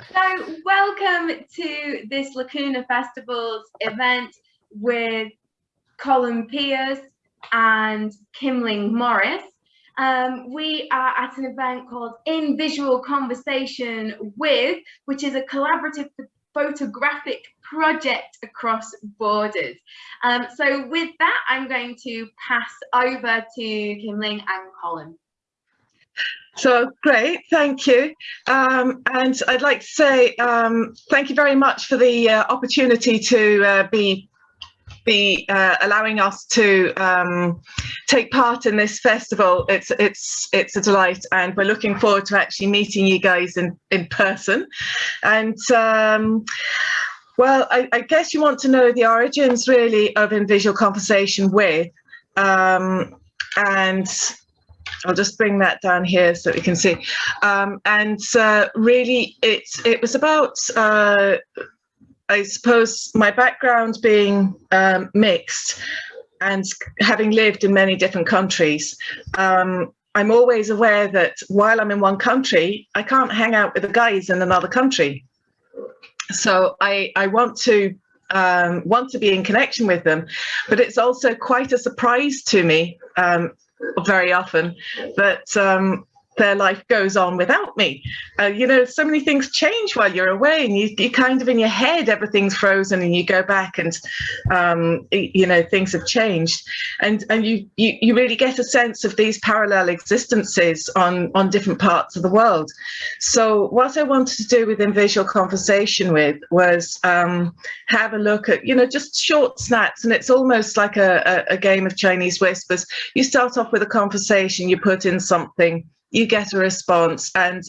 So welcome to this Lacuna Festivals event with Colin Pierce and Kimling Morris. Um, we are at an event called In Visual Conversation With, which is a collaborative photographic project across borders. Um, so with that, I'm going to pass over to Kimling and Colin. So great, thank you. Um, and I'd like to say um, thank you very much for the uh, opportunity to uh, be be uh, allowing us to um, take part in this festival. It's it's it's a delight, and we're looking forward to actually meeting you guys in in person. And um, well, I, I, guess you want to know the origins really of in visual conversation with, um, and I'll just bring that down here so we can see. Um, and uh, really, it, it was about, uh, I suppose, my background being um, mixed and having lived in many different countries. Um, I'm always aware that while I'm in one country, I can't hang out with the guys in another country. So I, I want to um, want to be in connection with them, but it's also quite a surprise to me um, very often. But um, their life goes on without me. Uh, you know, so many things change while you're away, and you, you kind of in your head everything's frozen, and you go back and um, you know things have changed, and and you, you you really get a sense of these parallel existences on on different parts of the world. So what I wanted to do within visual conversation with was um, have a look at you know just short snaps, and it's almost like a, a, a game of Chinese whispers. You start off with a conversation, you put in something you get a response and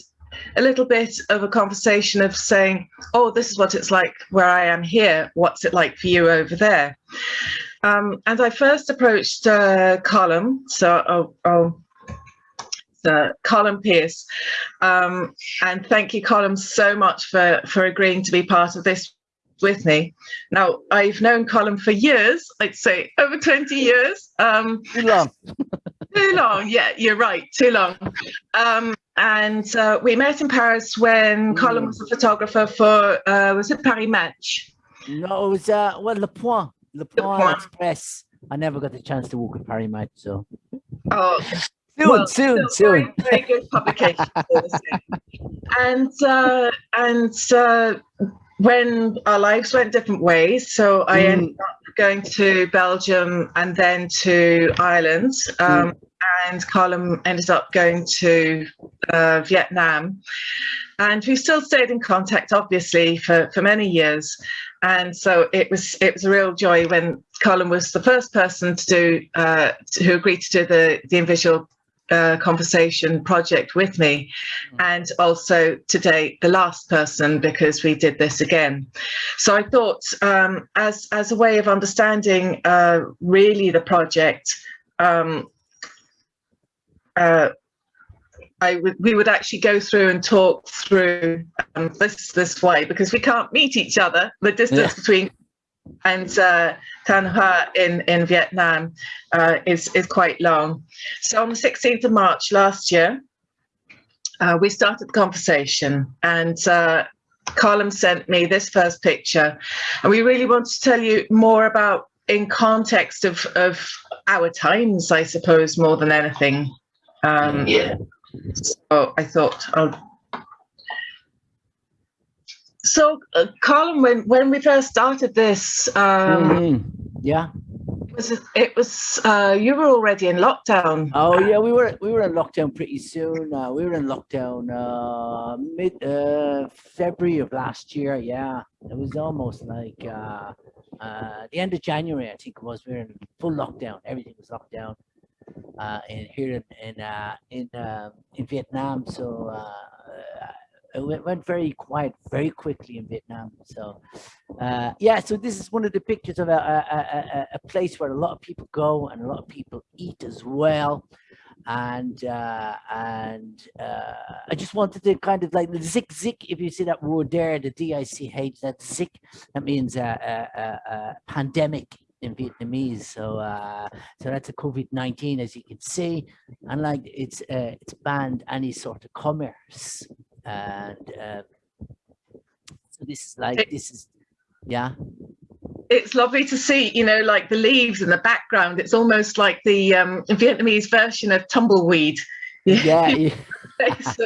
a little bit of a conversation of saying, oh, this is what it's like where I am here. What's it like for you over there? Um, and I first approached uh, Colin, so I'll, I'll uh, Colin Pierce. Um, and thank you, Colin, so much for, for agreeing to be part of this with me. Now, I've known Colin for years, I'd say over 20 years. Um, long. too long, yeah, you're right, too long. Um, and uh, we met in Paris when mm. Colin was a photographer for, uh, was it Paris Match? No, it was, uh, well, Le Point, Le Point, Le Point. Express. I never got the chance to work with Paris Match, so. Oh, soon, well, soon, soon. Very, very good publication. and uh, and uh, when our lives went different ways, so I mm. ended up going to Belgium and then to Ireland. Um, mm. And Colin ended up going to uh, Vietnam. And we still stayed in contact, obviously, for, for many years. And so it was it was a real joy when Colin was the first person to do uh, who agreed to do the the InVisual uh, conversation project with me mm. and also today the last person because we did this again so i thought um, as as a way of understanding uh, really the project um, uh, I would, we would actually go through and talk through um, this this way because we can't meet each other. The distance yeah. between and uh, Thanh Hoa in, in Vietnam uh, is, is quite long. So on the 16th of March last year, uh, we started the conversation and uh, Colin sent me this first picture and we really want to tell you more about in context of, of our times, I suppose, more than anything. Um, yeah. So I thought I'll so, uh, Colin, when when we first started this, um, mm, yeah, was it, it was uh, you were already in lockdown. Oh yeah, we were we were in lockdown pretty soon. Uh, we were in lockdown uh, mid uh, February of last year. Yeah, it was almost like uh, uh, the end of January. I think it was. We were in full lockdown. Everything was locked down. Uh, in here in in uh, in, uh, in Vietnam, so uh, it went, very quiet very quickly in Vietnam. So uh, yeah, so this is one of the pictures of a, a, a, a, place where a lot of people go and a lot of people eat as well. And uh, and uh, I just wanted to kind of like the zik zik, if you see that word there, the D-I-C-H, that zik, that means a pandemic in Vietnamese. So uh, so that's a COVID-19, as you can see. And like it's uh, it's banned any sort of commerce and uh, this is like this is yeah it's lovely to see, you know, like the leaves in the background. It's almost like the um, Vietnamese version of tumbleweed. yeah, yeah. That's,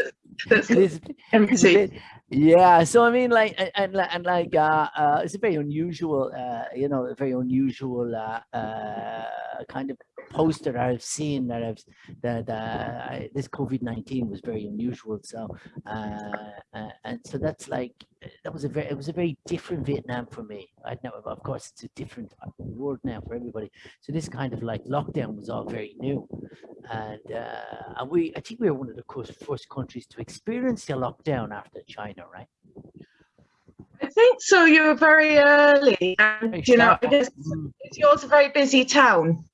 that's It is- it's a bit- yeah so i mean like and, and, like uh, uh it's a very unusual uh you know a very unusual uh, uh kind of poster i've seen that i've that uh I, this covid-19 was very unusual so uh, uh and so that's like that was a very it was a very different vietnam for me i know of course it's a different world now for everybody so this kind of like lockdown was all very new and uh and we i think we were one of the first countries to experience the lockdown after china right I think so. You were very early, Very and you know, I guess Mm. yours a very busy town.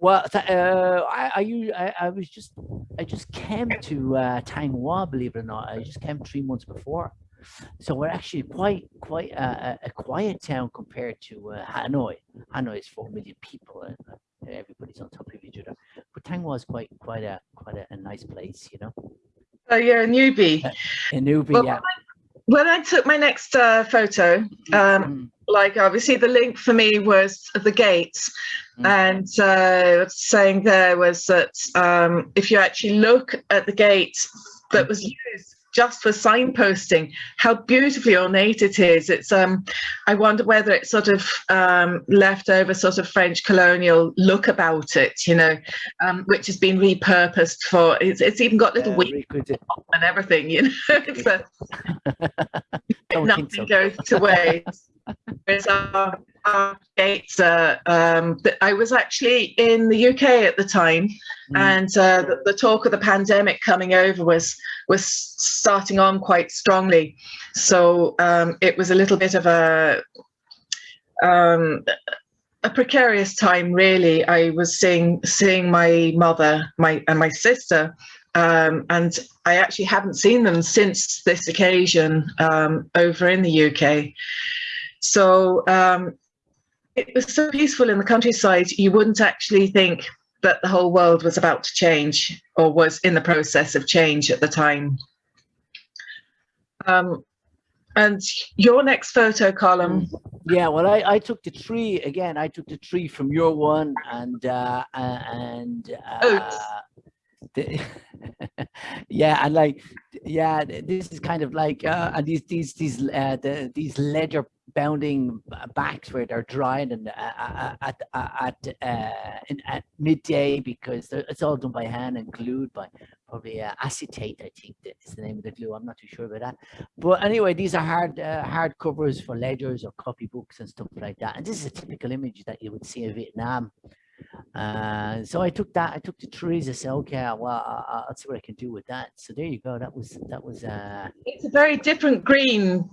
Well, th- uh, I, was just, I just came to uh, Thanh Hoa, believe it or not. I just came three months before, so we're actually quite, quite a, a- a quiet town compared to uh, Hanoi. Hanoi is four million people, and uh, everybody's on top of each other. But Thanh Hoa is quite, quite a, quite a, a nice place, you know. So you're a newbie. In Newbie, Well, yeah. When I took my next uh, photo, um, Mm, like obviously the link for me was the gates, Mm. and uh, saying there was that um, if you actually look at the gate that was used just for signposting, how beautifully ornate it is. It's um, I wonder whether it's sort of um, leftover sort of French colonial look about it, you know, um, which has been repurposed for. It's, it's even got little uh, wheels really good to- and everything, you know. it's a, nothing so. goes to waste. Whereas our, our um, I was actually in the UK at the time, Mm. and uh, the, the talk of the pandemic coming over was was starting on quite strongly. So um, it was a little bit of a um, a precarious time, really. I was seeing seeing my mother, my and my sister, um, and I actually haven't seen them since this occasion um, over in the UK. So um, it was so peaceful in the countryside, you wouldn't actually think that the whole world was about to change or was in the process of change at the time. Um, and your next photo Colin, Yeah, well, I, I took the tree again. I took the tree from your one, and uh, uh, and uh, the, yeah, and like yeah, this is kind of like uh, and these these these uh, the these ledger bounding backs where they're drying and uh, uh, at uh, at uh, at midday because it's all done by hand and glued by probably uh, acetate. I think that is the name of the glue. I'm not too sure about that. But anyway, these are hard uh, hard covers for ledgers or copybooks and stuff like that. And this is a typical image that you would see in Vietnam. Uh, so I took that. I took the trees. I said, okay, well, I- I- I'll see what I can do with that. So there you go. That was that was. Uh, it's a very different green,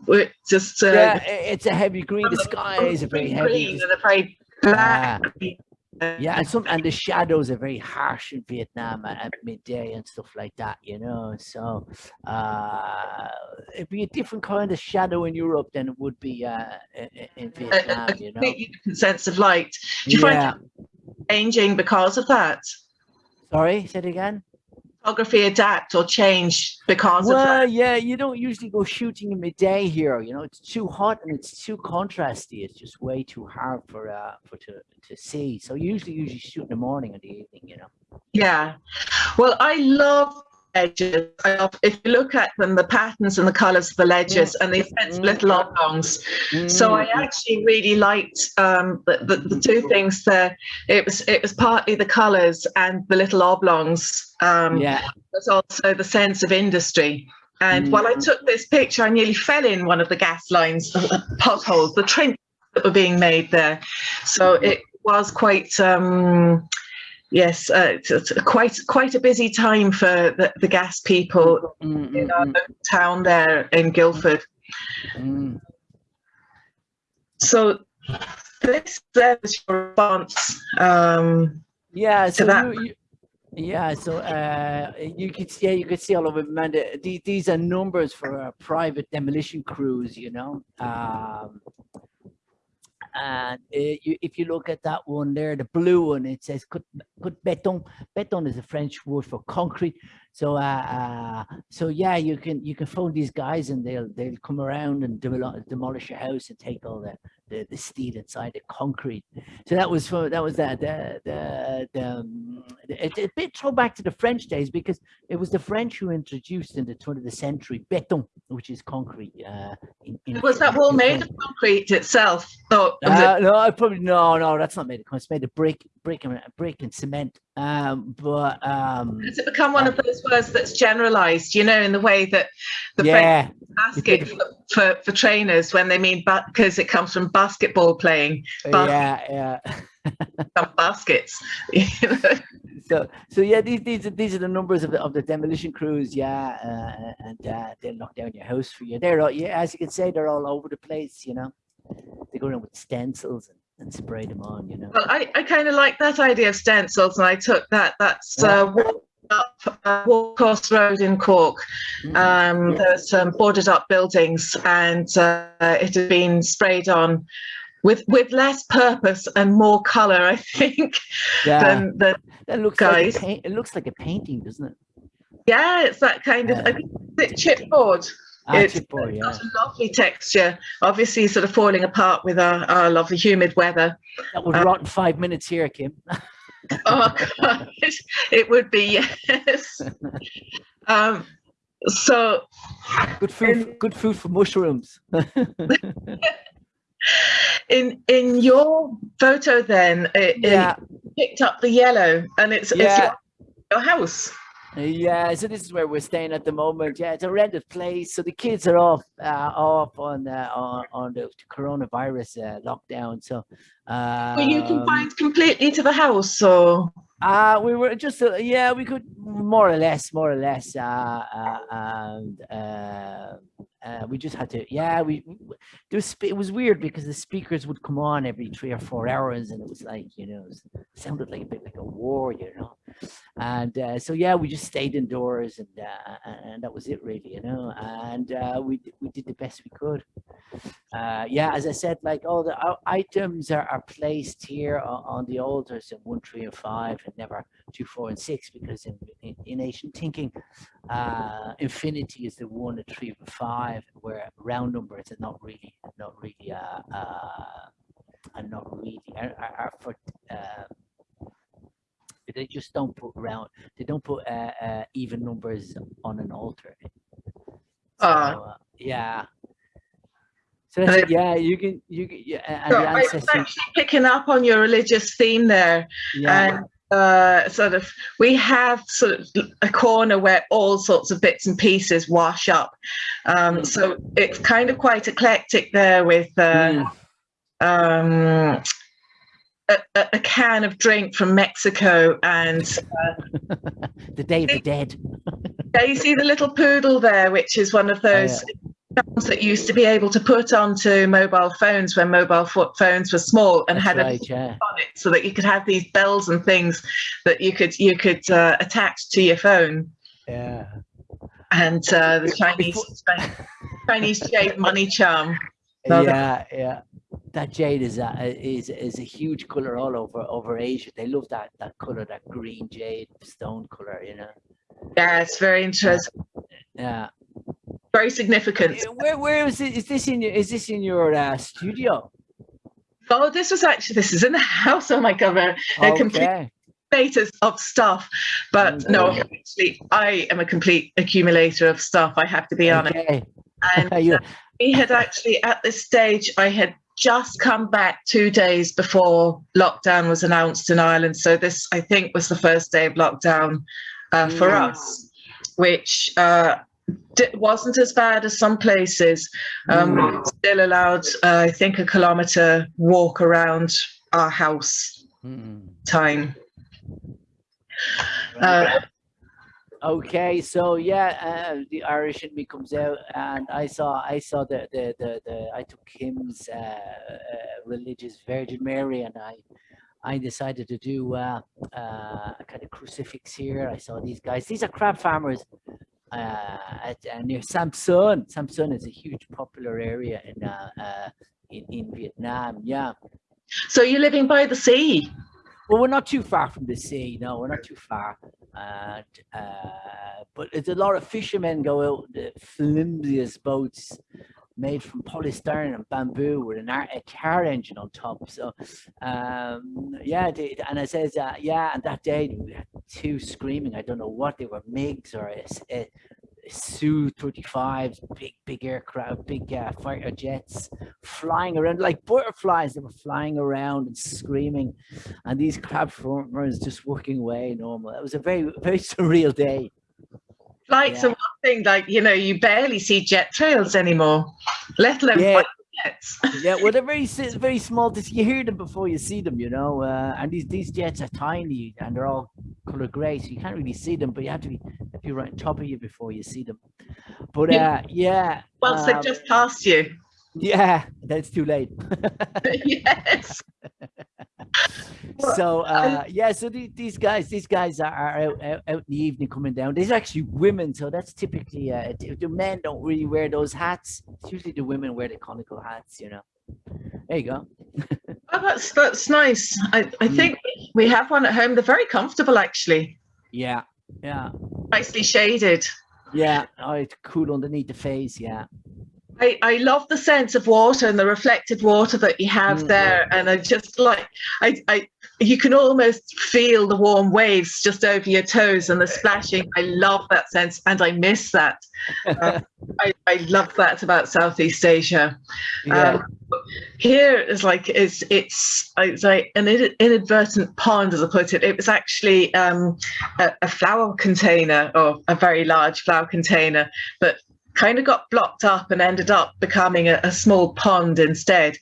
just uh, yeah, it's a heavy green. The sky is a very heavy. green and a very black. Yeah, and some and the shadows are very harsh in Vietnam at, at midday and stuff like that, you know. So uh it'd be a different kind of shadow in Europe than it would be uh i- i- in a, a- Vietnam, a you know. sense of light. Do you find Yeah. it changing because of that? Sorry, say it again. Photography adapt or change because of Well, that? yeah, you don't usually go shooting in midday here. You know, it's too hot and it's too contrasty. It's just way too hard for uh for to to see. So usually, usually shoot in the morning or the evening. You know. Yeah. Well, I love love, if you look at them, the patterns and the colours of the ledgers and the sense of little oblongs. So I Mm, actually really liked um, the, the, the two things there. It was it was partly the colours and the little oblongs. Um, yeah. There's also the sense of industry. And while I took this picture, I nearly fell in one of the gas lines, the the potholes, the trenches that were being made there. So it was quite, um, yes, uh, it's, it's quite quite a busy time for the, the gas people Mm, in our mm, town there in Guildford. mm. So this was your response. Um, Yeah, so that. you, you, yeah, so uh, you could see, yeah, you could see all over Amanda. These, these are numbers for uh, private demolition crews, you know. Um, and uh, you, if you look at that one there, the blue one, it says "cut béton." Béton is a French word for concrete. So, uh, uh, so yeah, you can you can phone these guys, and they'll they'll come around and demolish your house and take all the the, the steel inside the concrete. So that was for that was that the the, the um, it, a bit throwback to the French days because it was the French who introduced in the turn of the century béton, which is concrete. Uh, in, in, was that wall made of concrete itself? No, uh, no, I probably no, no, that's not made of concrete. It's made of brick, brick and brick and cement. Um, but um, has it become one of those words that's generalized? You know, in the way that the yeah, French ask it for, for, for trainers when they mean but because it comes from basketball playing. Basket, yeah, yeah. some baskets. so so yeah, these these are these are the numbers of the of the demolition crews. Yeah, uh, and uh, they'll knock down your house for you. They're all, yeah, as you can say, they're all over the place. You know, they go around with stencils and and spray them on, you know. Well, I, I kind of like that idea of stencils, and I took that. That's uh, walk up uh, Watercourse Road in Cork. Mm. Um, there's some boarded up buildings, and uh, it had been sprayed on with with less purpose and more color, I think, yeah. than the that looks guys. Like it looks like a painting, doesn't it? Yeah, it's that kind of. Yeah. Is chipboard? It's yeah. got a lovely texture. Obviously, sort of falling apart with our, our lovely humid weather. That would um, rot in five minutes here, Kim. oh God, it would be yes. um, so good food. In, good food for mushrooms. in in your photo, then, it, yeah. it picked up the yellow, and it's, yeah. it's your, your house. Yeah, so this is where we're staying at the moment. Yeah, it's a rented place, so the kids are off uh, off on uh, on, on the coronavirus uh, lockdown. So, um, were you confined completely to the house, or? Uh, we were just uh, yeah, we could more or less, more or less, uh, uh, and uh, uh, we just had to, yeah, we, there was, it was weird because the speakers would come on every three or four hours and it was like, you know, sounded like a bit like a war, you know. And uh, so, yeah, we just stayed indoors and uh, and that was it really, you know, and uh, we, we did the best we could. Uh, yeah, as I said, like all the items are, are placed here on, on the altars in one, three, and five and never two, four, and six because in, in, in ancient thinking, uh, infinity is the one, the three, and five, where round numbers are not really, not really, uh, uh, are not really, are, are for, uh, they just don't put round, they don't put uh, uh, even numbers on an altar. So, uh, yeah. So yeah, you can, you can, yeah, so I was actually picking up on your religious theme there. Yeah. And uh, sort of we have sort of a corner where all sorts of bits and pieces wash up um, mm. so it's kind of quite eclectic there with uh, mm. um, a, a, can of drink from Mexico and uh, the Day of the Dead. yeah, you see the little poodle there, which is one of those oh, that used to be able to put onto mobile phones when mobile phones were small and That's had right, a yeah. on it so that you could have these bells and things that you could you could uh, attach to your phone. Yeah. And uh, the chinese chinese jade money charm. Yeah yeah. That jade is a is is a huge color all over over asia. They love that that color that green jade stone color you know? Yeah it's very interesting. Yeah very significant. Where, where is, it, is this in your, is this in your uh, studio? Oh, this was actually, this is in the house. Oh my God, a, okay. complete status of stuff. But okay. no, actually, I am a complete accumulator of stuff. I have to be honest. Okay. And uh, we had actually, at this stage, I had just come back two days before lockdown was announced in Ireland. So this, I think, was the first day of lockdown uh, for mm. us, which uh, wasn't as bad as some places. Um, mm. Still allowed, uh, I think, a kilometre walk around our house mm. time. Uh, okay, so yeah, uh, the Irish in me comes out, and I saw, I saw the the the, the I took Kim's uh, uh, religious Virgin Mary, and I. I decided to do uh, uh, a kind of crucifix here. I saw these guys. These are crab farmers at, uh, near Sam Son. Sampson is a huge popular area in uh, uh, in, in Vietnam. Yeah. So you're living by the sea? Well, we're not too far from the sea. No, we're not too far. And, uh, but it's a lot of fishermen go out the flimsiest boats made from polystyrene and bamboo with an a car engine on top. So, um, yeah, they, and it says, uh, yeah, and that day we had two screaming. I don't know what they were, MiGs or a, a- a Su 35s, big, big aircraft, big uh, fighter jets flying around like butterflies. They were flying around and screaming, and these crab farmers just working away normal. It was a very, very surreal day. Flights Yeah. are one thing, like, you know, you barely see jet trails anymore, let alone Yeah. jets. yeah, well, they're very very small. You hear them before you see them, you know. Uh, and these these jets are tiny and they're all color grey, so you can't really see them. But you have to be if you're right on top of you before you see them. But Yeah. uh, yeah, Once um, they've just passed you. yeah, that's too late. yes. Well, so uh, yeah, so the, these guys, these guys are, are out, out out in the evening coming down. There's actually women, so that's typically uh, the the men don't really wear those hats. It's usually the women wear the conical hats, you know. There you go. Oh, that's that's nice. I, I Mm. think we have one at home. They're very comfortable, actually. Yeah, yeah. Nicely shaded. Yeah, oh, it's cool underneath the face. Yeah, I, I love the sense of water and the reflected water that you have Mm. there. And I just like, I, I, you can almost feel the warm waves just over your toes and the splashing. I love that sense and I miss that. Um, I, I love that about Southeast Asia. yeah, Um, here is like it's it's it's like an inadvertent pond, as I put it. It was actually um, a, a flower container or a very large flower container, but kind of got blocked up and ended up becoming a, a small pond instead.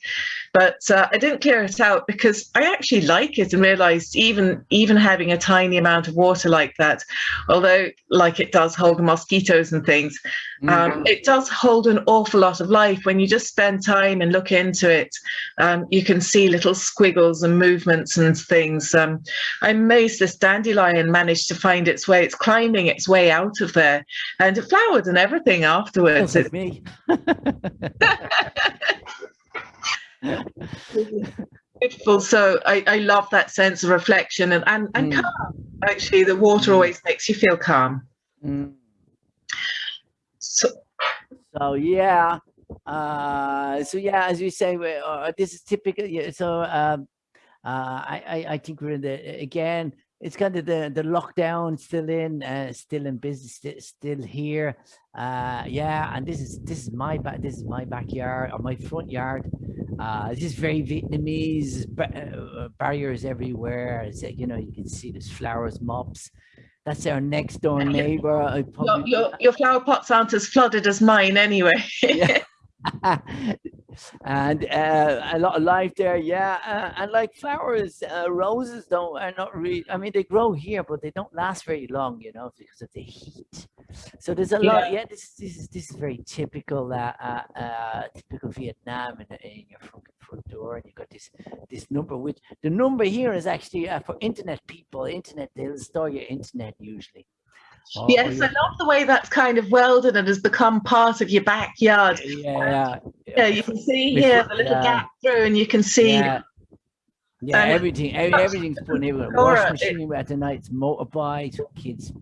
But uh, I didn't clear it out because I actually like it and realised even even having a tiny amount of water like that, although like it does hold mosquitoes and things, Mm. um, it does hold an awful lot of life when you just spend time and look into it. Um, you can see little squiggles and movements and things. Um, I'm amazed this dandelion managed to find its way. It's climbing its way out of there, and it flowered and everything afterwards. Like me. Beautiful. So I, I love that sense of reflection and and, and Mm. calm. Actually, the water Mm. always makes you feel calm. Mm. So, So yeah, uh, so yeah, as you say, uh, this is typical. Yeah, so um, uh, I, I I think we're in the again. It's kind of the the lockdown still in, uh, still in business, sti- still here. Uh, yeah, and this is this is my back. This is my backyard or my front yard. Uh, this is very Vietnamese. ba- uh, barriers everywhere. It's like, you know you can see there's flowers, mops. That's our next door neighbor. Your, your, your flower pots aren't as flooded as mine anyway. Yeah. and uh, a lot of life there, yeah. Uh, and like flowers, uh, roses don't are not really. I mean, they grow here, but they don't last very long, you know, because of the heat. So there's a lot. Yeah, this this is this is very typical. Uh, uh, uh, typical Vietnam in, in your front, front door, and you've got this this number. Which the number here is actually uh, for internet people. Internet, they'll store your internet usually. Or yes, your- I love the way that's kind of welded and has become part of your backyard. yeah, Yeah, yeah you can see here the little yeah. gap through, and you can see. Yeah, yeah And- everything, every, oh, everything's put in wash machine at the nights, motorbikes, kids,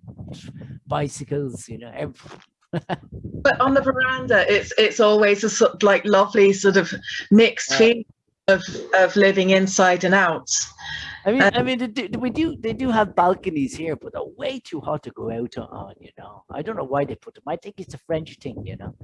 bicycles, you know, every, But on the veranda, it's it's always a sort of like lovely sort of mixed Yeah. feeling of of living inside and out. I mean, I mean, they do, we do, they do have balconies here, but they're way too hot to go out on, you know. I don't know why they put them. I think it's a French thing, you know.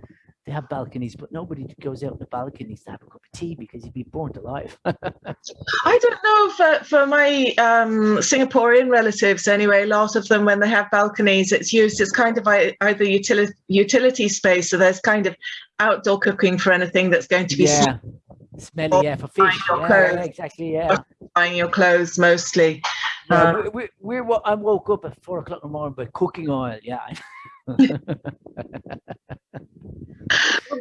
They have balconies, but nobody goes out in the balconies to have a cup of tea because you'd be burnt alive. I don't know for for my um, Singaporean relatives anyway. A lot of them, when they have balconies, it's used as kind of either utility utility space. So there's kind of outdoor cooking for anything that's going to be yeah, smelly, yeah, for fish. Yeah, yeah, exactly, yeah. drying your clothes mostly. Yeah, Uh, we're, we're, we're, I woke up at four o'clock in the morning by cooking oil. Yeah. Well,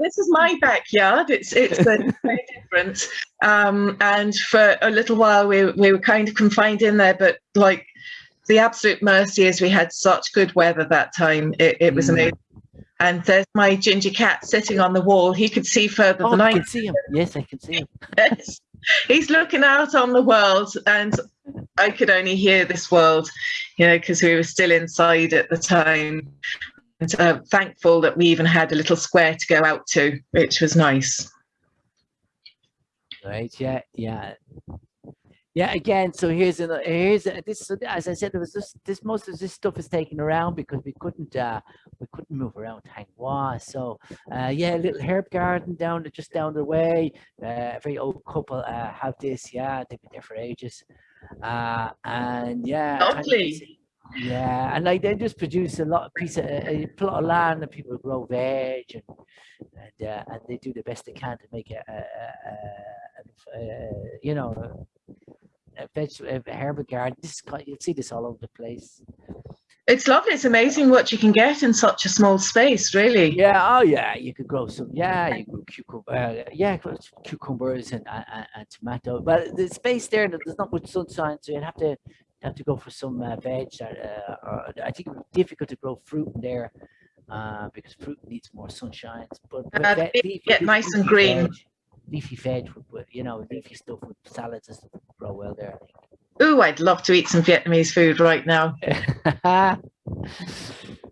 this is my backyard. It's it's very different. Um, and for a little while, we we were kind of confined in there. But like the absolute mercy is, we had such good weather that time. It, it was Mm. amazing. And there's my ginger cat sitting on the wall. He could see further Oh, than I I can see him. Yes, I can see him. Yes. He's looking out on the world, and I could only hear this world, you know, because we were still inside at the time. And uh, thankful that we even had a little square to go out to, which was nice. Right. Yeah. Yeah. Yeah. Again, so here's an here's a, this. So as I said, there was this. This most of this stuff is taken around because we couldn't. uh We couldn't move around Thanh Hoa. So uh yeah, a little herb garden down the, just down the way. Uh, a very old couple uh have this. Yeah, they've been there for ages. Uh and yeah. Lovely. Yeah, and like they just produce a lot of piece of a, a plot of land and people grow veg and and uh, and they do the best they can to make it a, a, a, a you know a, a veg a herbal garden. This you'll see this all over the place. It's lovely. It's amazing what you can get in such a small space, really. Yeah, oh yeah, you could grow some. Yeah, you grow cucumber. Uh, yeah, cucumbers and, and and- and tomato. But the space there, there's not much sunshine, so you'd have to have to go for some uh, veg. That, uh, or I think it would be difficult to grow fruit in there uh, because fruit needs more sunshine. But, but Uh, leafy- get nice and green. veg- Leafy veg, would, you know, leafy stuff with salads and stuff would grow well there. Ooh, I'd love to eat some Vietnamese food right now.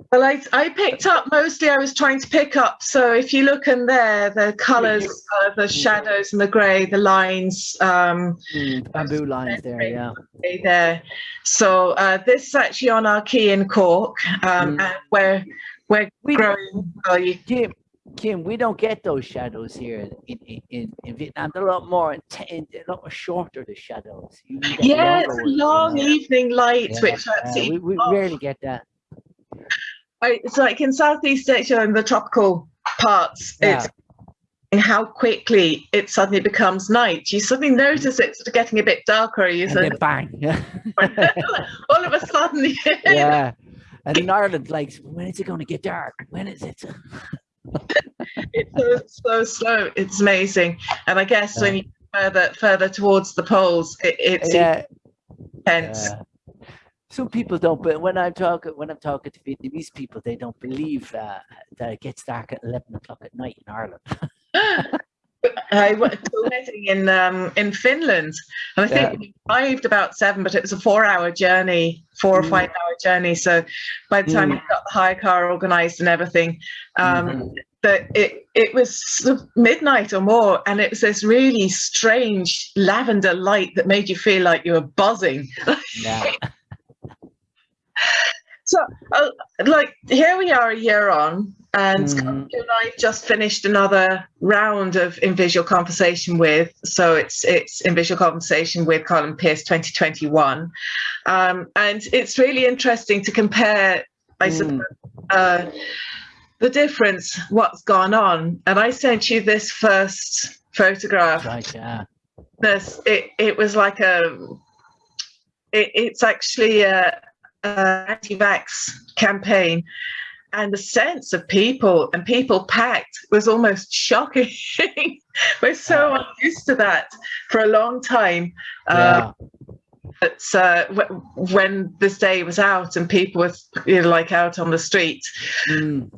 Well, I, I picked up mostly, I was trying to pick up. So if you look in there, the colours, uh, the shadows and the grey, the lines, um, Mm, bamboo lines there, yeah. there. So uh, this is actually on our quay in Cork, um, Mm. and we're, we're We- growing. well, you- Kim, we don't get those shadows here in in, in, in Vietnam. They're a lot more inten- a lot more shorter. The shadows. Yeah, it's long evening light, Yeah, which we, we oh. rarely get that. I- it's like in Southeast Asia and the tropical parts, Yeah. it's how quickly it suddenly becomes night. You suddenly notice it's sort of getting a bit darker. You And then bang. Yeah. all of a sudden, yeah. And in Ireland, like, when is it going to get dark? When is it? It's so, so slow. It's amazing. And I guess when you further further towards the poles, it, it's yeah. intense. uh, some people don't, but when I'm talking when I'm talking to Vietnamese people, they don't believe uh, that it gets dark at eleven o'clock at night in Ireland. I went to a wedding in um, in Finland, and I think Yeah. we arrived about seven, but it was a four-hour journey, four or Mm. five-hour journey. So by the time Mm. we got the hire car organised and everything, um, Mhm. that it it was midnight or more, and it was this really strange lavender light that made you feel like you were buzzing. Yeah. So, uh, like, here we are a year on, and Mhm. you and I just finished another round of In Visual Conversation with. So it's it's In Visual Conversation with Colin Pierce 2021, um, and it's really interesting to compare. I Mm. suppose uh, the difference, what's gone on, and I sent you this first photograph Right. Yeah. this it, it was like a it, it's actually a, a anti-vax campaign and the sense of people and people packed was almost shocking we're so Yeah. used to that for a long time uh, but uh, w- when this day was out and people were you know, like out on the street Mm.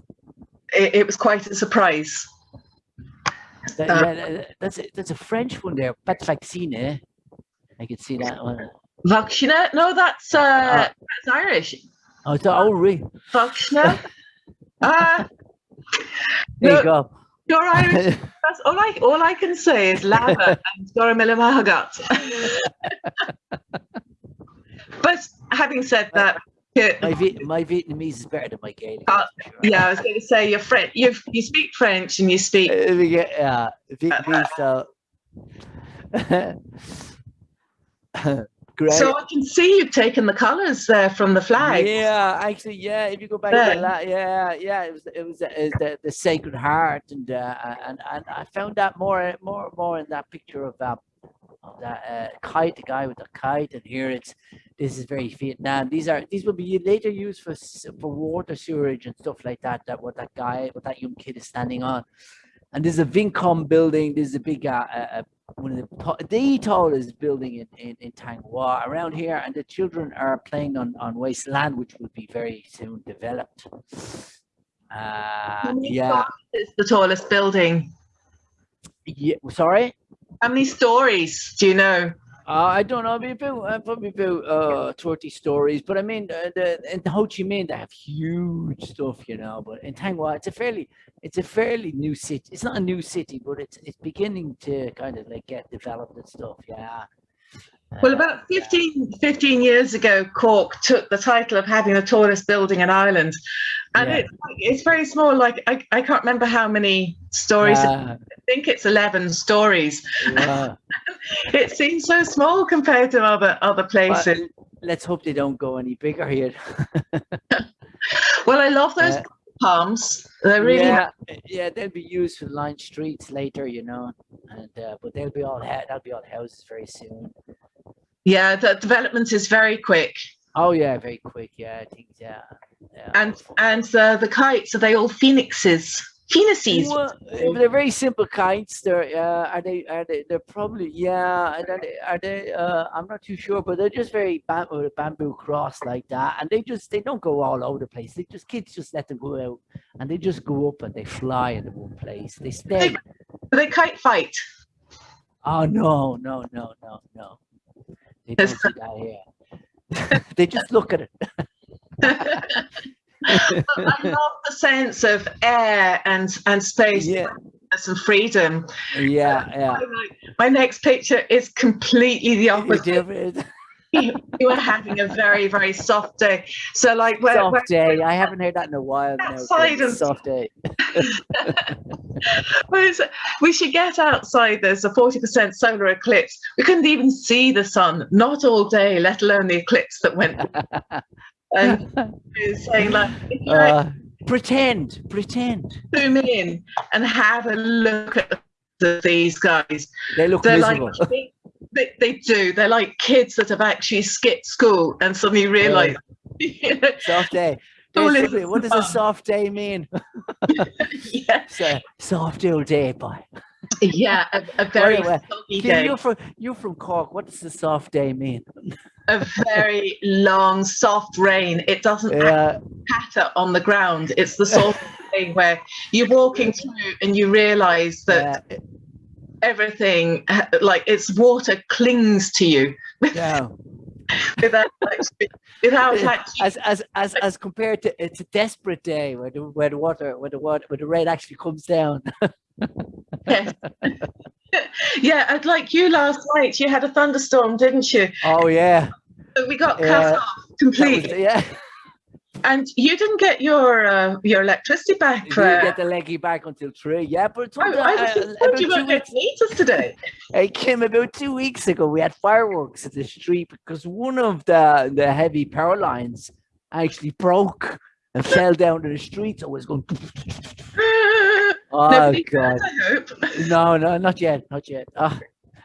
it, it was quite a surprise That, Uh, yeah, that's a, that's a French one there. Pas vaccine, eh? I could see that one. Vaccina? no that's uh, Uh, that's irish Oh, it's, really? Vaccina? uh, There No. you go. You're Irish. That's all I all I can say is lava and Go raibh míle maith agat. but having said that, My, my Vietnamese is better than my Gaelic. Uh, sure. yeah, I was going to say you're French. You you speak French and you speak. Uh, yeah, Vietnamese, so. Great. So I can see you've taken the colours there from the flag. Yeah, actually, yeah. If you go back to Yeah. the yeah, yeah, it was it was, it was the, the Sacred Heart, and uh, and and I found that more more more in that picture of um of that uh, kite, the guy with the kite, and here it's this is very Vietnam. These are these will be later used for for water sewerage and stuff like that. That what that guy, what that young kid is standing on, and there's a Vincom building. There's a big uh, uh, uh, one of the the tallest building in, in, in Thanh Hoa around here, and the children are playing on, on wasteland, which will be very soon developed. Uh, yeah, many yeah, stories is the tallest building? yeah. Sorry. How many stories do you know? Uh, I don't know, maybe about, uh, probably about uh, 30 stories. But I mean, uh, the, in Ho Chi Minh, they have huge stuff, you know. But in Thanh it's a fairly, it's a fairly new city. It's not a new city, but it's it's beginning to kind of like get developed and stuff. Yeah. Well, Uh, about 15, 15 years ago, Cork took the title of having the tallest building in Ireland. And Yeah. it's, it's very small, like I, I can't remember how many stories, I think it's 11 stories. yeah. It seems so small compared to other other But places. let's hope they don't go any bigger here. Well, I love those Uh, palms. They're really yeah, yeah, they'll be used for line streets later, you know, and uh, but they'll be all that'll be all houses very soon. Yeah, the development is very quick. Oh yeah, very quick. Yeah, I think yeah. yeah. And and uh, the kites, are they all phoenixes? Phoenixes. Well, uh, they're very simple kites. They're uh, are they are they they're probably yeah. and Are they, are they uh, I'm not too sure, but they're just very bam- bamboo cross like that, and they just they don't go all over the place. They just kids just let them go out, and they just go up and they fly into one place. They stay. Do they kite fight? Oh no no no no no. They don't do that here. they just look at it. I love the sense of air and and space Yeah and freedom. yeah yeah. My next picture is completely the opposite. You are having a very very soft day. So like where, soft where day. I haven't heard that in a while. Outside and- soft day. We should get outside. There's a 40% solar eclipse. We couldn't even see the sun, not all day, let alone the eclipse that went. And saying, like, like, Uh, pretend, pretend. zoom in and have a look at the, these guys. They look They're miserable. like, they, they, do. They're like kids that have actually skipped school and suddenly realize, you know, soft day. Basically, what does a soft day mean? yeah, a soft old day, boy. yeah, a, a very Anyway, soggy day. you're from you're from Cork. What does a soft day mean? a very long, soft rain. It doesn't Yeah, patter on the ground. It's the sort of thing where you're walking through and you realize that yeah, everything, like it's water, clings to you yeah. without actually, without actually. As as as as compared to it's a desperate day where the where the water where the water where the rain actually comes down. Yes. yeah, I'd like you last night. You had a thunderstorm, didn't you? Oh yeah, So we got Yeah, cut off that was- completely, yeah. And you didn't get your uh, your electricity back. You For, didn't get the leggy back until three. Yeah, but took I, I uh, was just about you two weren't going weeks. to meet us today. It came about two weeks ago. We had fireworks at the street because one of the the heavy power lines actually broke and fell down to the street. So it was going. Oh Nobody god! I hope. No, no, not yet, not yet. Ah,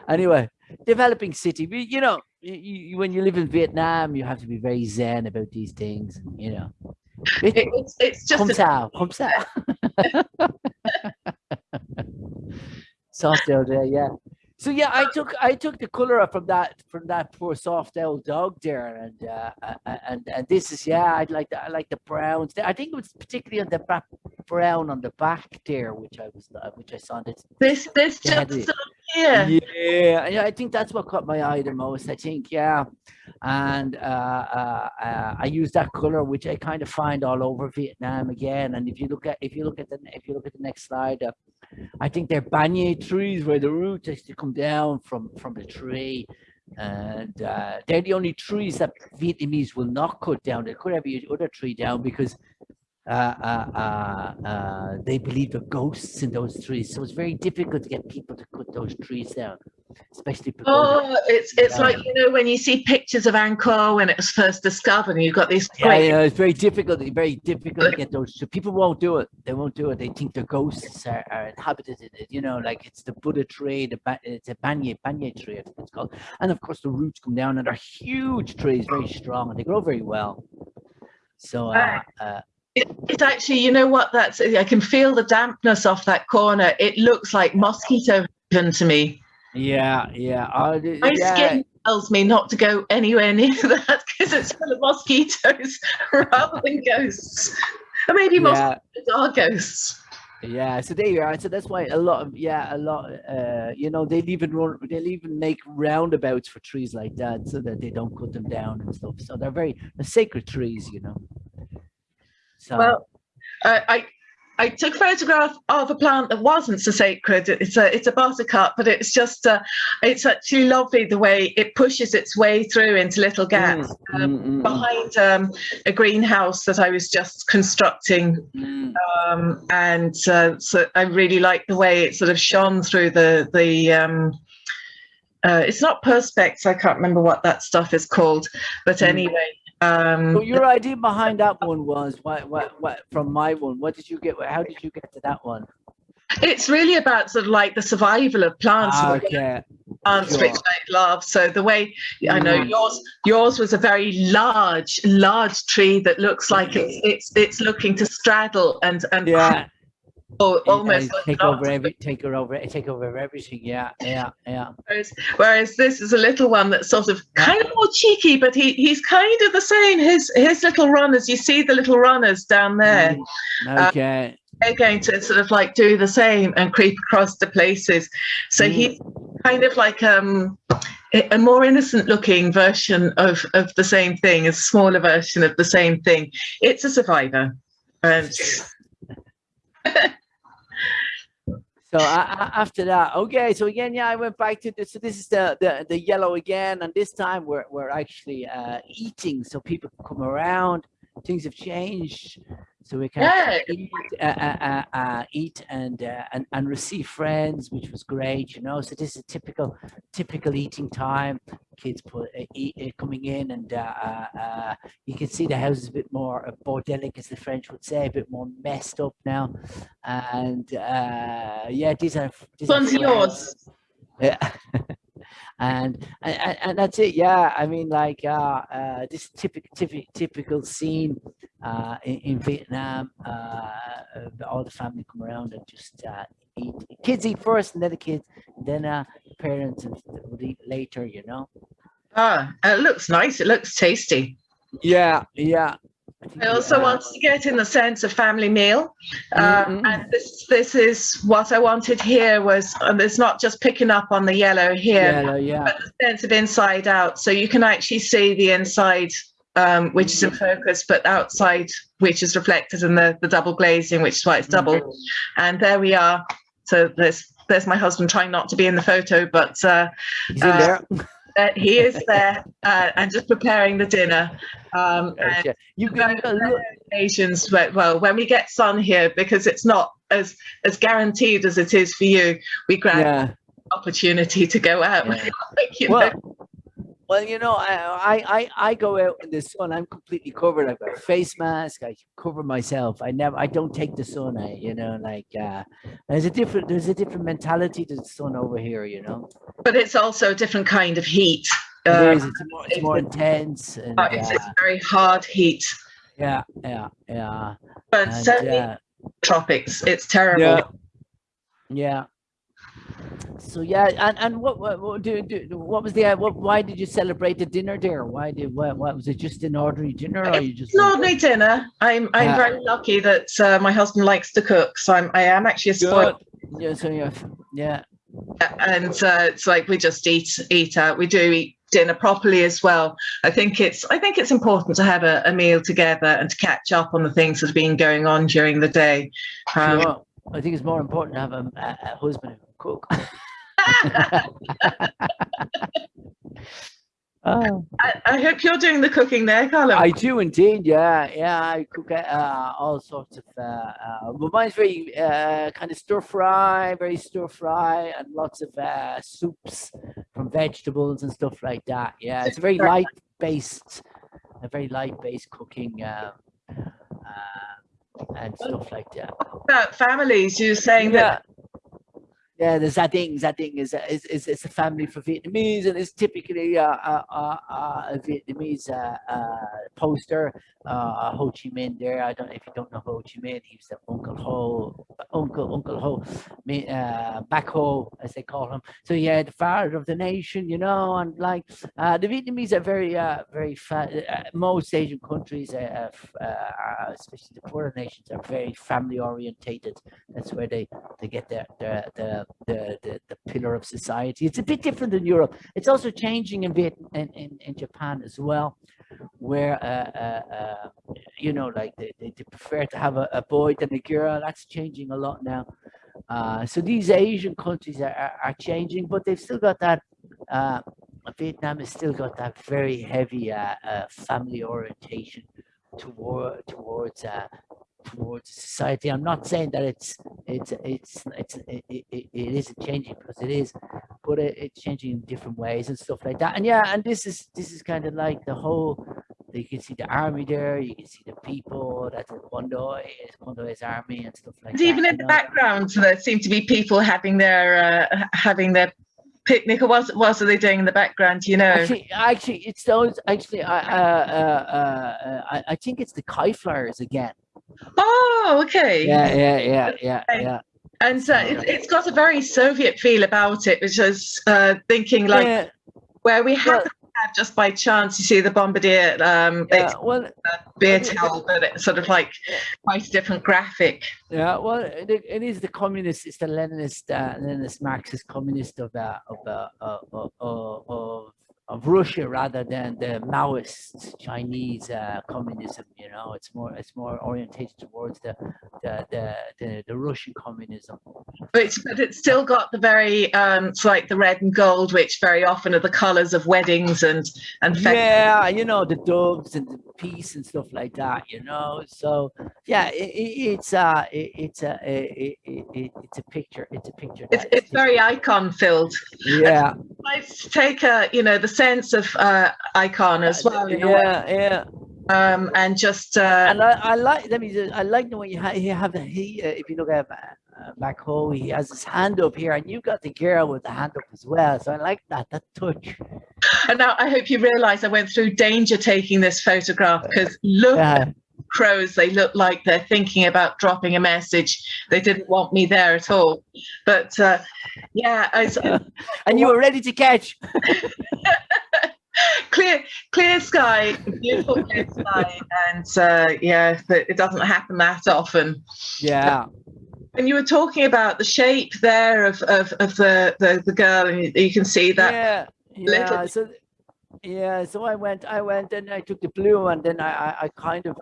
anyway, developing city. We, you know, you, you, when you live in Vietnam, you have to be very zen about these things. You know, it, It- it's, it's just come a sao, come sao. soft old day, yeah. So yeah, I took I took the color from that from that poor soft old dog there, and uh, and and this is yeah, I like the I like the browns. I think it was particularly on the back brown on the back there, which I was uh, which I saw this. this this Yeah, just. Yeah, yeah, I think that's what caught my eye the most. I think, yeah, and uh, uh, uh, I use that color, which I kind of find all over Vietnam again. And if you look at if you look at the if you look at the next slide, uh, I think they're banyan trees where the roots actually come down from from the tree, and uh, they're the only trees that Vietnamese will not cut down. They cut every other tree down because Uh, uh, uh, they believe are ghosts in those trees. So it's very difficult to get people to cut those trees down, especially. Oh, it's it's like you know when you see pictures of Angkor when it was first discovered, and you've got these Yeah, yeah, it's very difficult. Very difficult to get those. So people won't do it. They won't do it. They think the ghosts are, are inhabited in it. You know, like it's the Buddha tree. The ba- it's a banyan banyan tree. I think it's called. And of course, the roots come down, and they're huge trees, very strong, and they grow very well. So, uh, uh, It, it actually, you know what? That's I can feel the dampness off that corner. It looks like mosquito heaven to me. yeah, yeah. Th- My yeah. skin tells me not to go anywhere near that because it's full of mosquitoes rather than ghosts. and maybe Yeah. of are ghosts. Yeah, so there you are. So that's why a lot of yeah, a lot. Uh, you know, they'll even run, they'll even make roundabouts for trees like that, so that they don't cut them down and stuff. So they're very they're sacred trees, you know. So Well, I, I I took a photograph of a plant that wasn't so sacred. It's a it's a buttercup, but it's just uh, it's actually lovely the way it pushes its way through into little gaps. Mm, Um, mm, mm, behind um, a greenhouse that I was just constructing, mm, um, and uh, so I really like the way it sort of shone through the the. Um, uh, it's not perspex. I can't remember what that stuff is called, but Mm. anyway. Um, So your idea behind that one was what what what from my one? What did you get? How did you get to that one? it's really about sort of like the survival of plants. Ah, okay. plants Sure. which I love. So the way I know Mm. yours, yours was a very large, large tree that looks like it's it's it's looking to straddle and and Yeah. Al- yeah, almost take over every take over take over everything. Yeah, yeah, yeah. Whereas, whereas this is a little one that's sort of kind of more cheeky, but he he's kind of the same. His his little runners, you see the little runners down there. Mm, Okay. They're going to sort of like do the same and creep across the places. So Mm. he's kind of like um a more innocent looking version of of the same thing, a smaller version of the same thing. It's a survivor. And So a- a- after that, okay. So again, yeah, I went back to this. So this is the the, the yellow again, and this time we're we're actually uh, eating, so people come around. Things have changed, so we can Yeah. eat, uh, uh, uh, uh, eat and, uh, and and receive friends, which was great. You know, so this is a typical typical eating time. Kids put uh, eat, uh, coming in, and uh, uh, uh, you can see the house is a bit more uh, bordelic, as the French would say, a bit more messed up now. And uh, yeah, these are these one's yours. Yeah. and, and and that's it. Yeah, I mean, like uh, uh, this typical typical typical scene uh, in, in Vietnam. Uh, uh, all the family come around and just uh, eat. Kids eat first, and then the kids, then uh, parents would eat later. You know. Ah, it looks nice. It looks tasty. Yeah, yeah. I also uh, want to get in the sense of family meal, um, Mm, mm. and this this is what I wanted here was um, it's not just picking up on the yellow here, Yellow, yeah. but the sense of inside out. So you can actually see the inside, um, which is in focus, but outside, which is reflected in the the double glazing, which is why it's double. And there we are. So there's there's my husband trying not to be in the photo, but uh, in uh, uh, he is there uh, and just preparing the dinner. Um, Okay. You can look. occasions where, well, when we get sun here, because it's not as as guaranteed as it is for you, we grab Yeah. opportunity to go out. Yeah. you know. Well, you know, I, I I go out in the sun. I'm completely covered. I've got a face mask. I cover myself. I never. I don't take the sun. I, you know, like uh, there's a different there's a different mentality to the sun over here. You know, but it's also a different kind of heat. It Uh, is, it's more it's more intense. And, uh, it's, it's very hard heat, yeah, yeah, yeah. but And, certainly uh, tropics. It's terrible. yeah, yeah. So yeah, and and what what what, do, do, what was the uh, what? Why did you celebrate the dinner there? Why did what, what was it? Just an ordinary dinner, or you just an ordinary dinner. I'm I'm Yeah. very lucky that uh, my husband likes to cook, so I'm I am actually a spoiled. Good. Yeah, so yeah, yeah. and uh, it's like we just eat eat out. We do eat dinner properly as well. I think it's I think it's important to have a, a meal together and to catch up on the things that have been going on during the day. Um, Sure. I think it's more important to have a, a, husband cook. oh, I, I hope you're doing the cooking there, Carlo. I do indeed. Yeah, yeah. I cook uh, all sorts of. Uh, uh, but mine's very uh, kind of stir fry, very stir fry, and lots of uh, soups from vegetables and stuff like that. Yeah, it's a very light based, a very light based cooking. Um, uh, and stuff like that. About families, you're saying that Yeah, the Zading, Zading is a, is, is, is a family for Vietnamese and it's typically uh, uh, a Vietnamese uh, uh, poster, uh, Ho Chi Minh there. I don't know if you don't know Ho Chi Minh. He was the Uncle Ho, Uncle Uncle Ho, uh, Bác Hồ, as they call him. So yeah, the father of the nation, you know, and like uh, the Vietnamese are very, uh, very most Asian countries, especially the poorer nations, are very family orientated. That's where they they get their the the the the, pillar of society. It's a bit different than Europe. It's also changing in Viet in, in, in Japan as well, where uh, uh, uh, you know, like they, they, they prefer to have a, a boy than a girl. That's changing a lot now. Uh, so these Asian countries are, are, are changing, but they've still got that. Uh, Vietnam has still got that very heavy uh, uh, family orientation toward towards uh, towards society. I'm not saying that it's it's it's it's it, it, it isn't changing because it is, but it, it's changing in different ways and stuff like that. And yeah, and this is this is kind of like the whole. You can see the army there. You can see the people. That's Kondoi, Kondoi's army and stuff like And that. even in the know. background, there seem to be people having their uh, having their picnic. Or what, what are they doing in the background? You know. Actually, actually, it's those. Actually, I, uh, uh, uh, I, I think it's the Kai Flyers again. Oh, okay. Yeah, yeah, yeah, yeah, yeah. And so it, it's got a very Soviet feel about it, which is uh, thinking like yeah, where we had well- just by chance you see the bombardier um yeah, well, beer yeah. towel but it's sort of like quite a different graphic Yeah, well, it, it is the communist, it's the Leninist, uh, Leninist Marxist communist of uh, of, uh, of, of, of of Russia rather than the Maoist Chinese uh, communism. You know, it's more it's more orientated towards the the the, the, the Russian communism. but it's, but it's still got the very um it's like the red and gold which very often are the colors of weddings and and Yeah, you know the doves and the peace and stuff like that. You know, so yeah, it, it's uh, it, it's a it, it, it, it's a picture. It's a picture. it's, it's very icon filled yeah. let's take a you know the sense of uh icon as well Yeah, yeah. um and just uh And I, I like. Let me. Just, I like the way you have. You have the, he. Uh, if you look at uh, home, he has his hand up here, and you've got the girl with the hand up as well. So I like that. That touch. and now i hope you realize i went through danger taking this photograph because look Yeah. Crows they look like they're thinking about dropping a message they didn't want me there at all but uh yeah I, and you were ready to catch. clear clear sky beautiful clear sky and uh yeah but it doesn't happen that often Yeah. and you were talking about the shape there of of, of the, the the girl and you, you can see that yeah. little- Yeah. So. Yeah. So I went. I went and I took the blue, and then I. I, I kind of.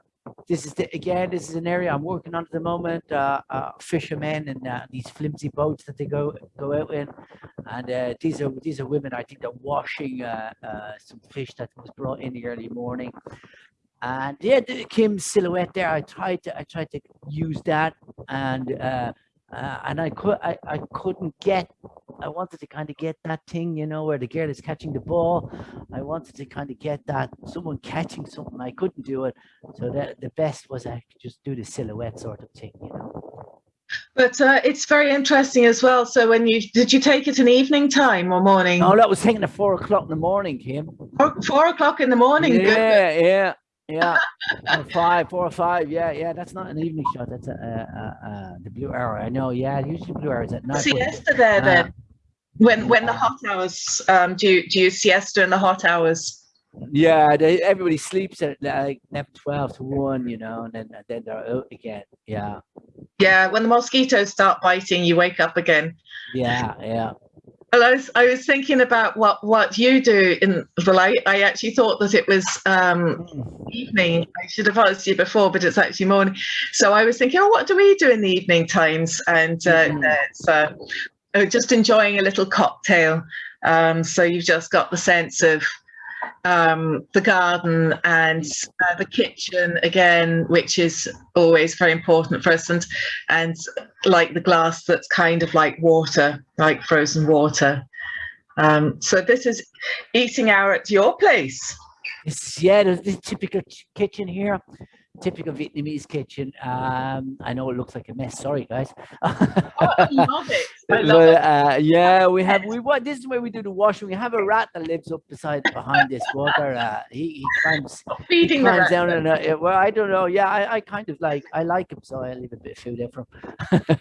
This is the, again. This is an area I'm working on at the moment. Uh, uh, fishermen and uh, these flimsy boats that they go go out in, and uh, these are these are women. I think they're washing uh, uh, some fish that was brought in the early morning. And yeah, the Kim's silhouette there. I tried to I tried to use that, and uh, and I could I, I couldn't get. I wanted to kind of get that thing, you know, where the girl is catching the ball. I wanted to kind of get that someone catching something. I couldn't do it, so that the best was I could just do the silhouette sort of thing, you know. but uh, it's very interesting as well so when you did you take it in evening time or morning Oh, that was taken at four o'clock in the morning, Kim. four, four o'clock in the morning good. Yeah, yeah, or five, four or five. Yeah, yeah. That's not an evening shot. That's a, uh, uh, uh, the blue hour. I know. Yeah, usually blue is at night. siesta there Uh, then when when the hot hours um do you do you siesta in the hot hours Yeah, they, everybody sleeps at like 12 to one, you know, and then and then they're out again. Yeah, yeah when the mosquitoes start biting you wake up again yeah, yeah. Well i was i was thinking about what what you do in the light. I actually thought that it was um Mm. evening i should have asked you before but it's actually morning so i was thinking oh what do we do in the evening times and uh, it's uh, uh, just enjoying a little cocktail um so you've just got the sense of um the garden and uh, the kitchen again which is always very important for us and and like the glass that's kind of like water like frozen water um so this is eating hour at your place It's yeah, the, typical kitchen here, typical Vietnamese kitchen. Um, I know it looks like a mess. Sorry, guys. oh, I love it I love Well, it. uh, yeah, we have we what this is where we do the washing. We have a rat that lives up beside behind this water. Uh, he, he climbs he Feeding the climbs rat. down and uh, well, I don't know. Yeah, I, I kind of like I like him, so I leave a bit of food out for him.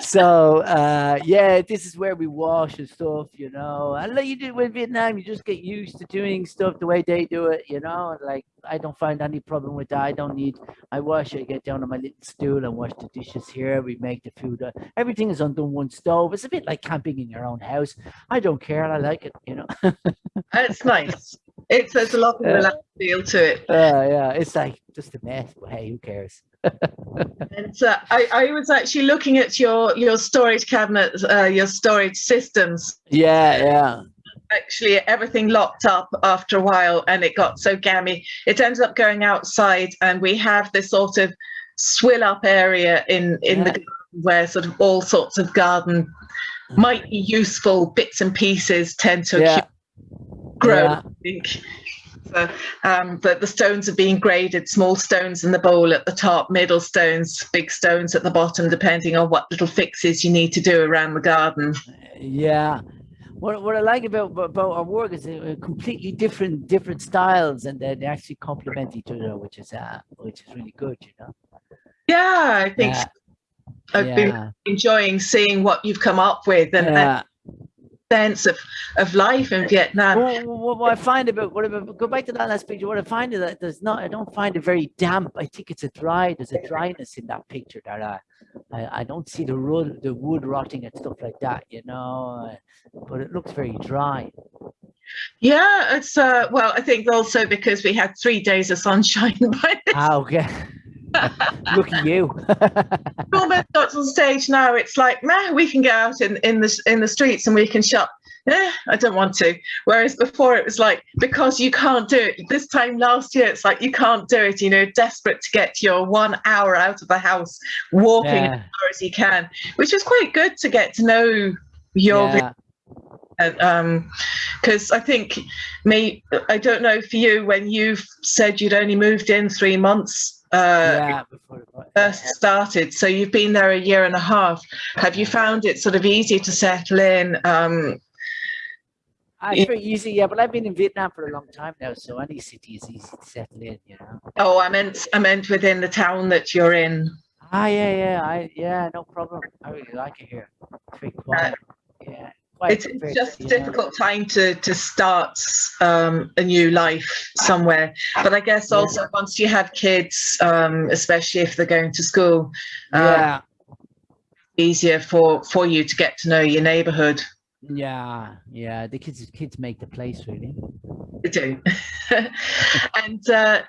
so uh, yeah, this is where we wash and stuff, you know. And like you do with Vietnam, you just get used to doing stuff the way they do it, you know. Like I don't find any problem with that. I don't need. I wash. I get down on my little stool and wash the dishes here. We make the food. Uh, everything is under one stove. It's a bit like camping in your own house. I don't care. I like it, you know. It's nice. It's there's a lot of relaxed feel to it. Uh, yeah, it's like just a mess, but hey, who cares? And uh, I, I was actually looking at your your storage cabinets, uh, your storage systems. Yeah, yeah. Actually, everything locked up after a while, and it got so gammy. It ended up going outside, and we have this sort of swill up area in in Yeah. the where sort of all sorts of garden might be useful bits and pieces tend to Yeah, grow. yeah. I think. So, um, but the stones are being graded, small stones in the bowl at the top, middle stones, big stones at the bottom, depending on what little fixes you need to do around the garden. Yeah. What, what I like about about our work is uh, completely different different styles, and they they actually complement each other, which is uh which is really good, you know. Yeah, I think Yeah, I've been enjoying seeing what you've come up with and, and sense of, of life in Vietnam. Well, what, what I find about what about, go back to that last picture. What I find is that there's not. I don't find it very damp. I think it's a dry. There's a dryness in that picture that I, I, I don't see the wood, the wood rotting and stuff like that. You know, uh, but it looks very dry. Yeah, it's uh, well, I think also because we had three days of sunshine by this Ah, okay. Look at you. almost got to the stage now. It's like, man, we can go out in, in the in the streets and we can shop. Eh, I don't want to. Whereas before it was like because you can't do it. This time last year, it's like you can't do it. You know, desperate to get your one hour out of the house, walking as far as you can, which was quite good to get to know your yeah. um because i think me i don't know for you when you said you'd only moved in three months uh yeah, first started so you've been there a year and a half have you found it sort of easy to settle in um it's very easy, yeah. But I've been in Vietnam for a long time now, so any city is easy to settle in, you know. oh i meant i meant within the town that you're in Ah, yeah, yeah, I, yeah, no problem. I really like it here. It's very quiet. Yeah, quiet, it's, it's just a difficult time to to start um a new life somewhere but i guess Yeah. also once you have kids um especially if they're going to school uh, Yeah, easier for for you to get to know your neighborhood yeah, yeah. The kids, kids make the place really. to do. and uh,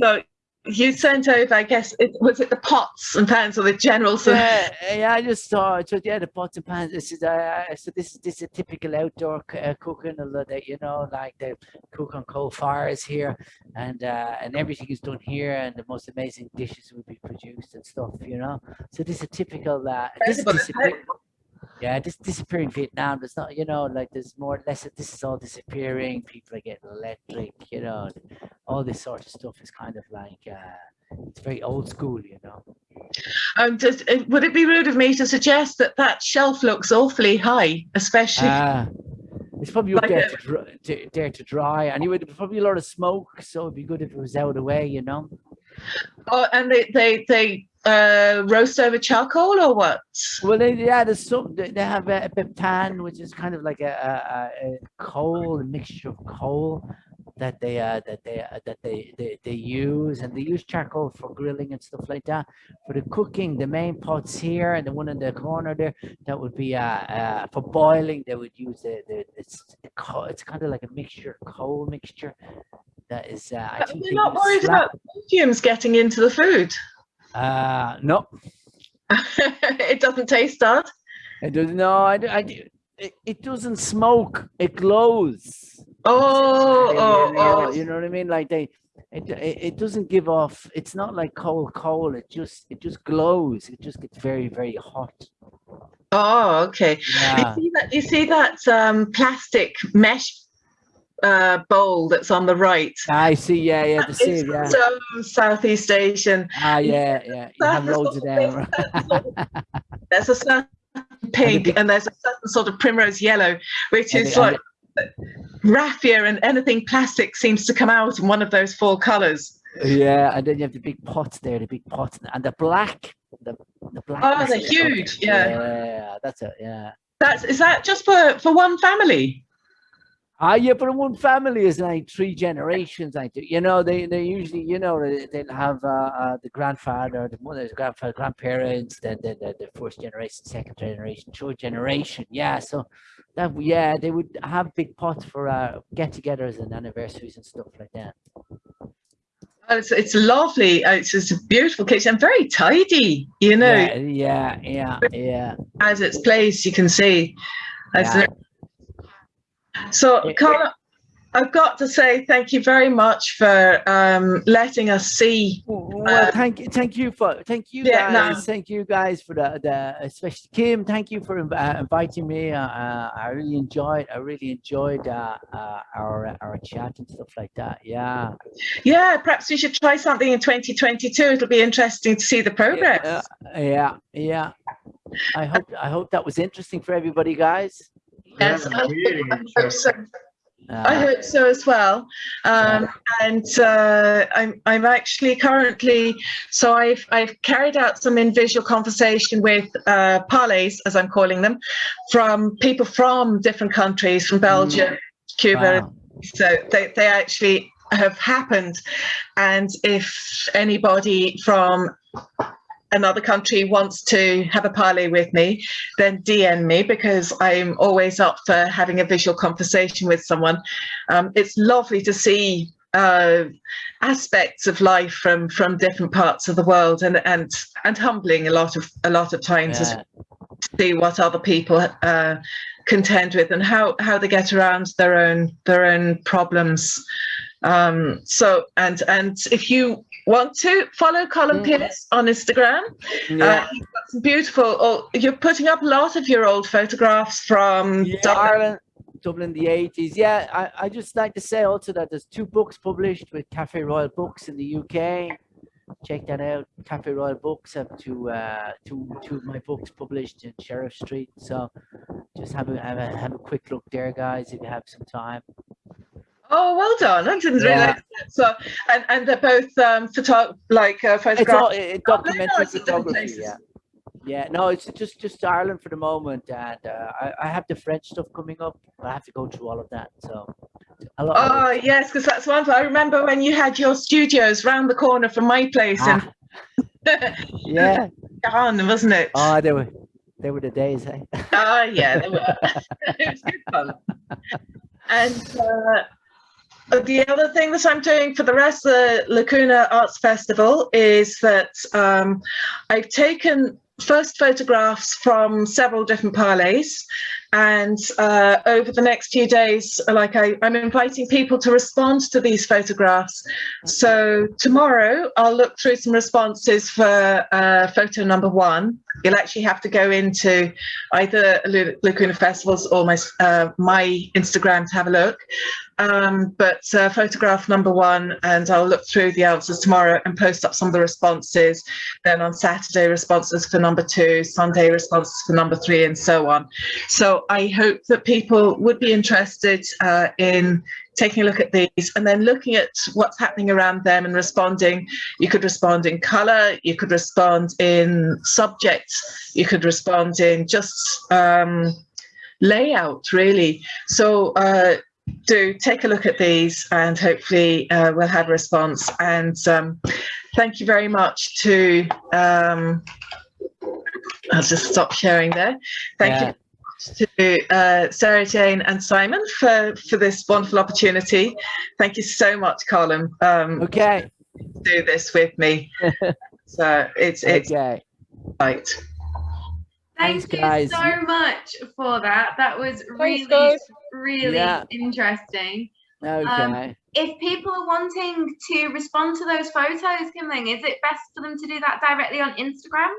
so you sent over, I guess, it, was it the pots and pans or the general Yeah, yeah. I just saw. So yeah, the pots and pans. This is uh, so this is this is a typical outdoor uh, cooking. A lot that you know, like they cook on coal fires here, and uh, and everything is done here, and the most amazing dishes will be produced and stuff. You know, so this is a typical. Uh, this is disappear- yeah, this disappearing Vietnam. There's not, you know, like there's more or less. This is all disappearing. People are getting electric. You know, all this sort of stuff is kind of like. Uh, it's very old school, you know. Um, does, uh, would it be rude of me to suggest that that shelf looks awfully high, especially? Ah, it's probably up Like there to, dry, to, there to dry. Anyway, there's probably a lot of smoke, so it'd be good if it was out of the way, you know. oh, and they they they uh, roast over charcoal or what? Well, they, yeah, there's some. They, have a, a beptan, which is kind of like a, a, a, coal, a mixture of coal that they uh, that they uh, that they, they they use, and they use charcoal for grilling and stuff like that. For the cooking, the main pots here and the one in the corner there, that would be uh, uh for boiling. They would use the the it's the co- it's kind of like a mixture, coal mixture. That is, uh, I think You're they not worried about fumes getting into the food. Uh, no, it doesn't taste that. it doesn't. No, I, I it, it doesn't smoke. It glows. Oh, Yeah, oh, oh. You know what I mean? Like they, it, it, it doesn't give off. It's not like coal coal. It just it just glows. It just gets very very hot. Oh, okay. Yeah. You see that? You see that um, plastic mesh uh, bowl that's on the right? I see. Yeah, yeah. The sieve. Yeah. so Southeast Asian. Ah, yeah, yeah. You have loads of them. There's a certain pink, and there's a certain sort of primrose yellow, which is like raffia, and anything plastic seems to come out in one of those four colours. Yeah, and then you have the big pots there, the big pots, and the black, the the black. Oh, they're huge, yeah. Yeah, that's it. Yeah. That's is that just for for one family? Ah, yeah, but one family is like three generations. I do, you know, they they usually, you know, they, they'll have uh, uh, the grandfather, the mother's grandfather, grandparents, then the, the the first generation, second generation, third generation. Yeah, so that yeah, they would have big pots for uh, get-togethers and anniversaries and stuff like that. It's, it's lovely. Uh, It's a beautiful kitchen and very tidy. You know, Yeah, yeah, yeah, yeah. as its place, you can see. As Yeah. So, Carla, I've got to say thank you very much for um, letting us see. Well, thank you, thank you for, thank you Yeah, no. guys, thank you guys for the, the, especially Kim, thank you for uh, inviting me. Uh, uh, I really enjoyed, I really enjoyed uh, uh, our our chat and stuff like that. Yeah. Yeah, perhaps we should try something in 2022. It'll be interesting to see the progress. Uh, yeah, yeah. I hope I hope that was interesting for everybody, guys. Yes, Yeah, I really I hope so. Uh, I hope so as well. Um, and uh, I'm I'm actually currently so I've I've carried out some in visual conversation with uh, parlays as I'm calling them, from people from different countries, from Belgium, Cuba. wow. So they they actually have happened, and if anybody from another country wants to have a parley with me, then DM me because I'm always up for having a visual conversation with someone. Um, it's lovely to see uh, aspects of life from from different parts of the world, and and and humbling a lot of a lot of times Yeah. see what other people uh, contend with and how how they get around their own their own problems. Um, so and and if you want to follow Colin Mm. Pierce on Instagram, Yeah. uh, he's got some beautiful. Oh, you're putting up a lot of your old photographs from Yeah, Dublin. Ireland, Dublin, the 80s. Yeah, I, I just like to say also that there's two books published with Cafe Royal Books in the UK. Check that out. Cafe Royal Books have two, uh, two, two of my books published in Sheriff Street. So just have a, have a, have a quick look there, guys, if you have some time. Oh, well done! I didn't Yeah. realize that. So, and and they're both um, photo like uh, It's photographs. all uh, documentary it's in photography. Yeah. Yeah, no, it's just just Ireland for the moment, and uh, I, I have the French stuff coming up. I have to go through all of that. So. Oh it- yes, because that's one. I remember when you had your studios round the corner from my place Ah, yeah. in Gahan, wasn't it? Oh, they were they were the days, eh? Ah, yeah, they were. it was good fun. And uh, the other thing that I'm doing for the rest of the Lacuna Arts Festival is that um, I've taken first photographs from several different parlays and uh, over the next few days like I, i'm inviting people to respond to these photographs. So tomorrow i'll look through some responses for uh, photo number one. You'll actually have to go into either lacuna festivals or my uh, my instagram to have a look um, but uh, photograph number one and i'll look through the answers tomorrow and post up some of the responses then on Saturday responses for number two, Sunday responses for number three, and so on. So I hope that people would be interested uh, in taking a look at these and then looking at what's happening around them and responding. You could respond in colour, you could respond in subject, you could respond in just um, layout, really. So uh, do take a look at these and hopefully uh, we'll have a response. And um, thank you very much to, um, I'll just stop sharing there. Thank Yeah. you to uh, Sarah Jane and Simon for, for this wonderful opportunity. Thank you so much, Colin, um, Okay. do this with me. so it's, it's Okay. right. Thank Thanks, you guys. so much for that. That was really, guys. really Yeah. interesting. Okay. If people are wanting to respond to those photos, Kimling, is it best for them to do that directly on Instagram?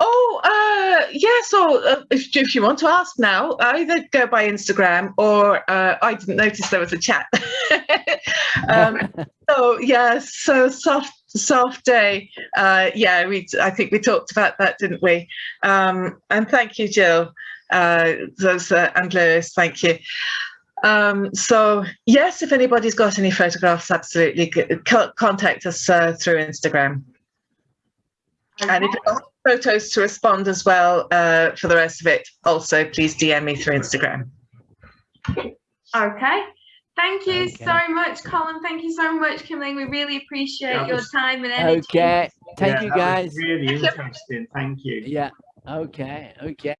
Oh, uh, yeah. So uh, if, if you want to ask now, either go by Instagram or uh, I didn't notice there was a chat. um, so yeah, so soft soft day. Uh, yeah, we. I think we talked about that, didn't we? Um, and thank you, Jill. Uh, those and Lewis. Thank you. Um, so yes, if anybody's got any photographs, absolutely co- contact us uh, through Instagram. And if you've got photos to respond as well uh, for the rest of it, also please DM me through Instagram. Okay. Thank you Okay. so much, Colin. Thank you so much, Kimling. We really appreciate That your was- time and energy. Okay, thank Yeah, you that was guys. Really interesting. Thank you. Yeah, okay, okay.